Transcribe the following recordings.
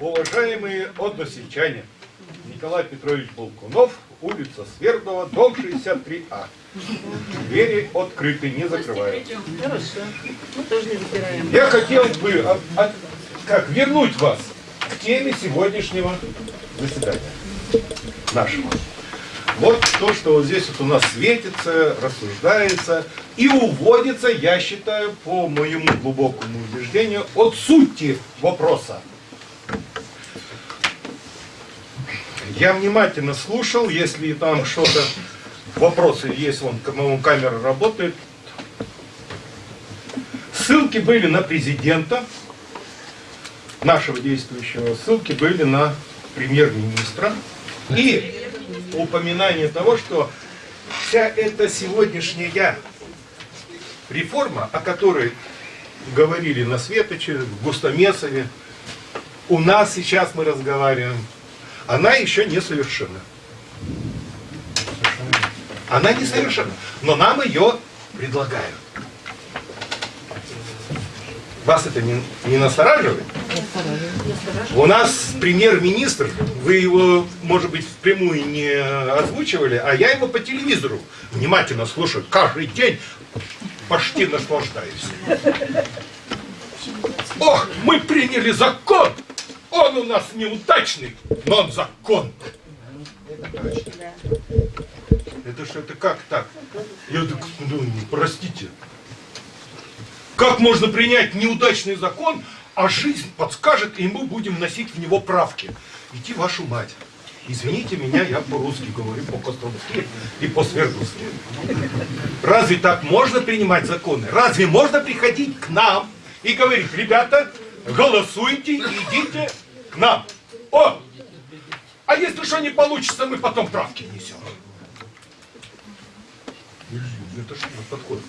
Уважаемые односельчане, Николай Петрович Болкунов, улица Свердлова, дом 63А. Двери открыты, не закрывают. Хорошо. Мы тоже не запираем. Я хотел бы а, а, как, вернуть вас к теме сегодняшнего заседания нашего. Вот то, что вот здесь вот у нас светится, рассуждается и уводится, я считаю, по моему глубокому убеждению, от сути вопроса. Я внимательно слушал, если там что-то, вопросы есть, вон, по-моему, камера работает. Ссылки были на президента, нашего действующего, ссылки были на премьер-министра. И упоминание того, что вся эта сегодняшняя реформа, о которой говорили на Светоче, в Густомесове, у нас сейчас мы разговариваем, она еще не совершена. Она не совершена, но нам ее предлагают. Вас это не, не настораживает? У нас премьер-министр, вы его, может быть, впрямую не озвучивали, а я его по телевизору внимательно слушаю. Каждый день почти наслаждаюсь. Ох, мы приняли закон! Он у нас неудачный, но он закон. Это что, это как так? Я так, ну, простите. Как можно принять неудачный закон, а жизнь подскажет, и мы будем носить в него правки? Иди вашу мать. Извините меня, я по-русски говорю, по-костромски и по-свердловски. Разве так можно принимать законы? Разве можно приходить к нам и говорить, ребята, голосуйте идите к нам? О! А если что не получится, мы потом правки несем. Это что за подход?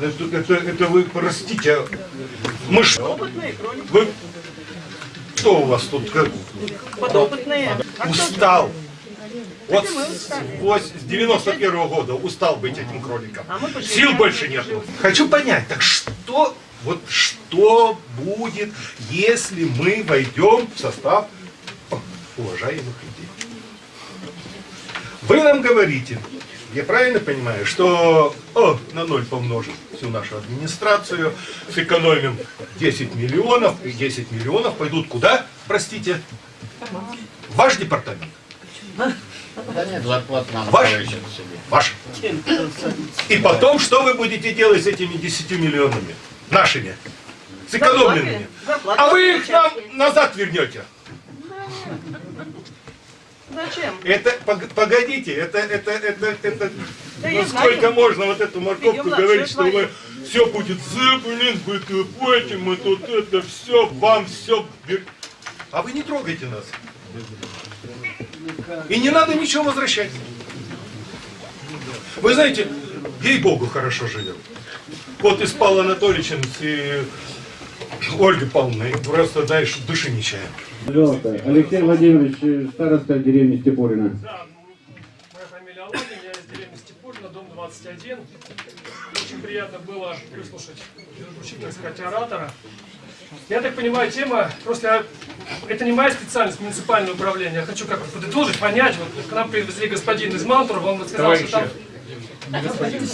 Это, это, это вы, простите, а мы что? Вы, что у вас тут? Как? Подопытные. А кто Устал. Вот с, с 91 -го года устал быть этим кроликом. А Сил больше нет. Хочу понять, так что, вот что будет, если мы войдем в состав уважаемых людей? Вы нам говорите, я правильно понимаю, что о, на ноль помножим всю нашу администрацию, сэкономим 10 миллионов, и 10 миллионов пойдут куда, простите? В Ваш департамент. Да нет, зарплату нам Ваш? Ваш. И потом, что вы будете делать с этими 10 миллионами? Нашими. Сэкономленными. А вы их нам назад вернете. Зачем? Это, пог- погодите, это, это, это, это, Да ну сколько знаю. можно вот эту морковку младшее говорить, что мы все будет блин, вы копайте, мы тут это все, вам все. А вы не трогайте нас. И не надо ничего возвращать. Вы знаете, ей-богу, хорошо живем. Вот и с Павлом Анатольевичем, и Ольгой Павловной, просто, знаешь, души не чаем. Пожалуйста, Алексей Владимирович, староста деревни Степурина. Да, моя фамилия Аллахин, я из деревни Степурина, дом 21. Очень приятно было выслушать, учить, так сказать, оратора. Я так понимаю, тема, просто я- это не моя специальность, муниципальное управление. Я хочу как бы подытожить, понять. Вот к нам привезли господин из Мантурова, он вот сказал, что там... Господин.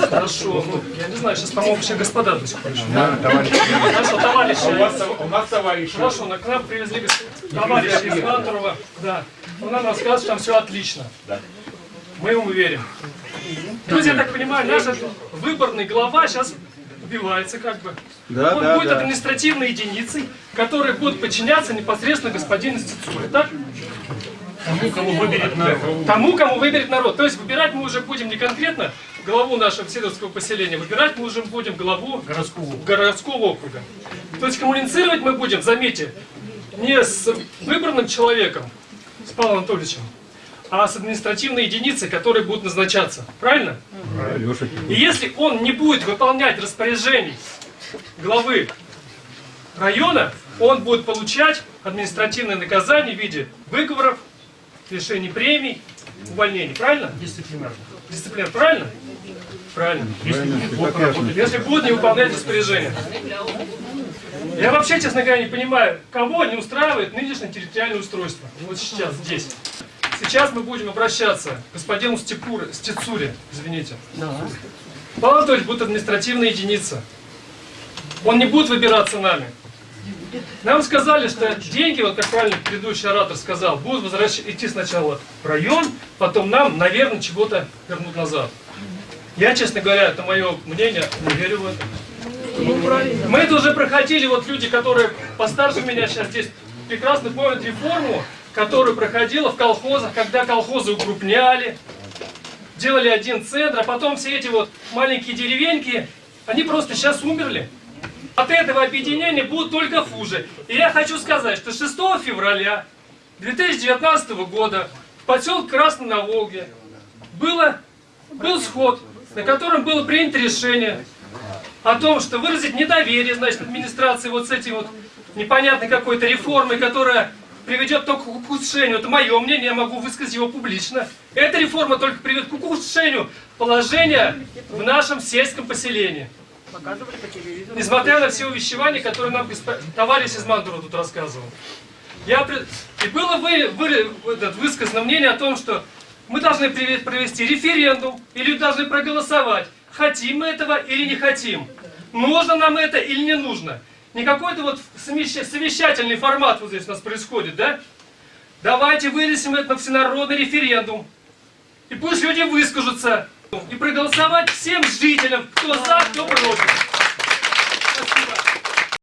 Хорошо, ну, я не знаю, сейчас, по-моему, все господа до сих пор. Хорошо, товарищи. у нас товарищ. Хорошо, но к нам привезли гос- товарища из Мантурова. Да. Он нам рассказывает, что там все отлично. Мы ему верим. То есть, я так понимаю, наш выборный глава сейчас убивается как бы. Да, Он да, будет да. административной единицей, которая будет подчиняться непосредственно господину Стецуре. Так? Тому, кому выберет народ. Тому, кому выберет народ. То есть выбирать мы уже будем не конкретно главу нашего седовского поселения, выбирать мы уже будем главу городского, городского округа. То есть коммуницировать мы будем, заметьте, не с выбранным человеком, с Павлом Анатольевичем, а с административной единицей, которые будут назначаться. Правильно? И если он не будет выполнять распоряжений главы района, он будет получать административное наказание в виде выговоров, лишений премий, увольнений. Правильно? Дисциплинарно. Дисциплинарно. Правильно? Правильно. Если будет не выполнять распоряжение. Я вообще, честно говоря, не понимаю, кого не устраивает нынешнее территориальное устройство. Вот сейчас, здесь. Сейчас мы будем обращаться к господину Степуре, Стецуре, извините. Павел Анатольевич будет административная единица. Он не будет выбираться нами. Нам сказали, что деньги, вот как правильно предыдущий оратор сказал, будут возвращ... идти сначала в район, потом нам, наверное, чего-то вернут назад. Я, честно говоря, это мое мнение, не верю в это. Ну, правильно. Мы это уже проходили, вот люди, которые постарше меня сейчас здесь прекрасно помнят реформу, которую проходила в колхозах, когда колхозы укрупняли, делали один центр, а потом все эти вот маленькие деревеньки, они просто сейчас умерли. От этого объединения будут только хуже. И я хочу сказать, что 6 февраля 2019 года в поселке Красный на Волге было, был сход, на котором было принято решение о том, что выразить недоверие, значит, администрации вот с этим вот непонятной какой-то реформой, которая приведет только к ухудшению. Это мое мнение, я могу высказать его публично. Эта реформа только приведет к ухудшению положения в нашем сельском поселении. Показывали по телевизору. Несмотря на все увещевания, которые нам товарищ из Мандура тут рассказывал. Я пред- И было вы, вы- этот, высказано мнение о том, что мы должны провести референдум, и люди должны проголосовать, хотим мы этого или не хотим. Нужно нам это или не нужно. Не какой-то вот совещ- совещательный формат вот здесь у нас происходит, да? Давайте вынесем это на всенародный референдум. И пусть люди выскажутся. И проголосовать всем жителям, кто за, кто против.